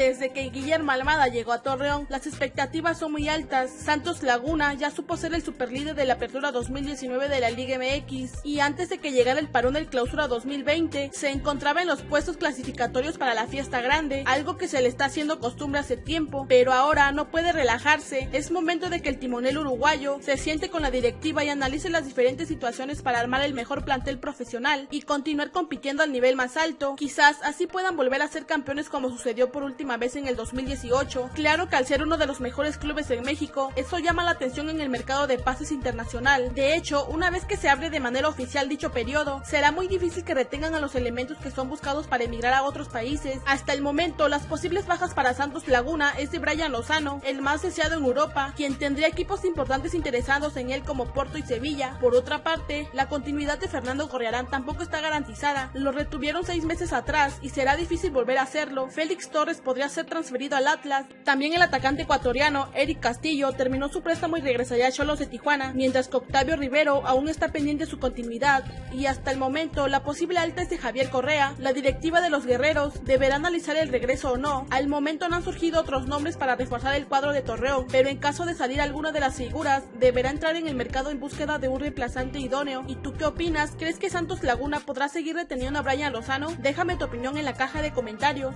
Desde que Guillermo Almada llegó a Torreón, las expectativas son muy altas. Santos Laguna ya supo ser el superlíder de la apertura 2019 de la Liga MX y antes de que llegara el parón del clausura 2020, se encontraba en los puestos clasificatorios para la fiesta grande, algo que se le está haciendo costumbre hace tiempo, pero ahora no puede relajarse. Es momento de que el timonel uruguayo se siente con la directiva y analice las diferentes situaciones para armar el mejor plantel profesional y continuar compitiendo al nivel más alto. Quizás así puedan volver a ser campeones como sucedió por última vez en el 2018. Claro que al ser uno de los mejores clubes en México, eso llama la atención en el mercado de pases internacional. De hecho, una vez que se abre de manera oficial dicho periodo, será muy difícil que retengan a los elementos que son buscados para emigrar a otros países. Hasta el momento, las posibles bajas para Santos Laguna es de Brian Lozano, el más deseado en Europa, quien tendría equipos importantes interesados en él como Porto y Sevilla. Por otra parte, la continuidad de Fernando Corriarán tampoco está garantizada. Lo retuvieron seis meses atrás y será difícil volver a hacerlo. Félix Torres podría ser transferido al Atlas. También el atacante ecuatoriano Eric Castillo terminó su préstamo y regresaría a Cholos de Tijuana, mientras que Octavio Rivero aún está pendiente de su continuidad. Y hasta el momento, la posible alta es de Javier Correa. La directiva de los guerreros deberá analizar el regreso o no. Al momento no han surgido otros nombres para reforzar el cuadro de Torreón, pero en caso de salir alguna de las figuras, deberá entrar en el mercado en búsqueda de un reemplazante idóneo. ¿Y tú qué opinas? ¿Crees que Santos Laguna podrá seguir reteniendo a Brian Lozano? Déjame tu opinión en la caja de comentarios.